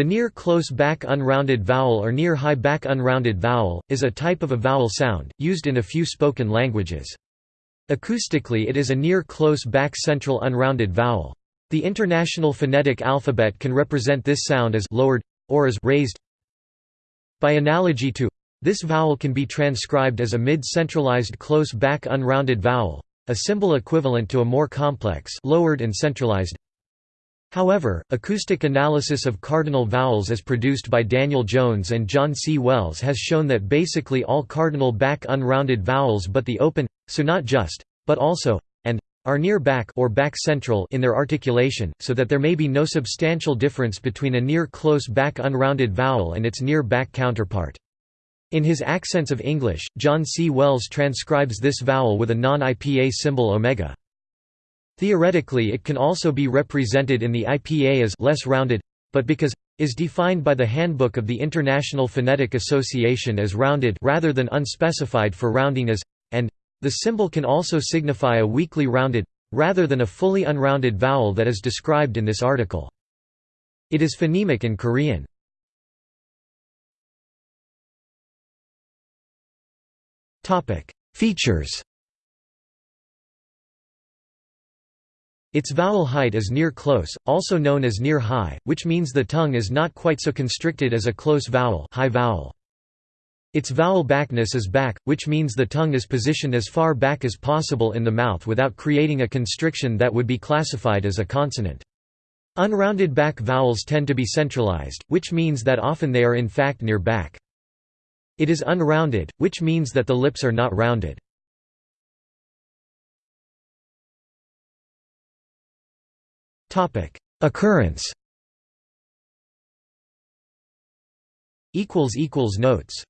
The near close back unrounded vowel or near high back unrounded vowel, is a type of a vowel sound, used in a few spoken languages. Acoustically it is a near close back central unrounded vowel. The International Phonetic Alphabet can represent this sound as lowered, or as raised. By analogy to this vowel can be transcribed as a mid-centralized close back unrounded vowel, a symbol equivalent to a more complex lowered and centralized However, acoustic analysis of cardinal vowels as produced by Daniel Jones and John C. Wells has shown that basically all cardinal back unrounded vowels but the open, so not just, but also, and, are near back or back central in their articulation, so that there may be no substantial difference between a near close back unrounded vowel and its near back counterpart. In his Accents of English, John C. Wells transcribes this vowel with a non-IPA symbol omega. Theoretically it can also be represented in the IPA as less rounded, but because is defined by the Handbook of the International Phonetic Association as rounded rather than unspecified for rounding as and the symbol can also signify a weakly rounded rather than a fully unrounded vowel that is described in this article. It is phonemic in Korean. Topic: Features Its vowel height is near close, also known as near high, which means the tongue is not quite so constricted as a close vowel, high vowel. Its vowel backness is back, which means the tongue is positioned as far back as possible in the mouth without creating a constriction that would be classified as a consonant. Unrounded back vowels tend to be centralized, which means that often they are in fact near back. It is unrounded, which means that the lips are not rounded. Occurrence. Equals equals Notes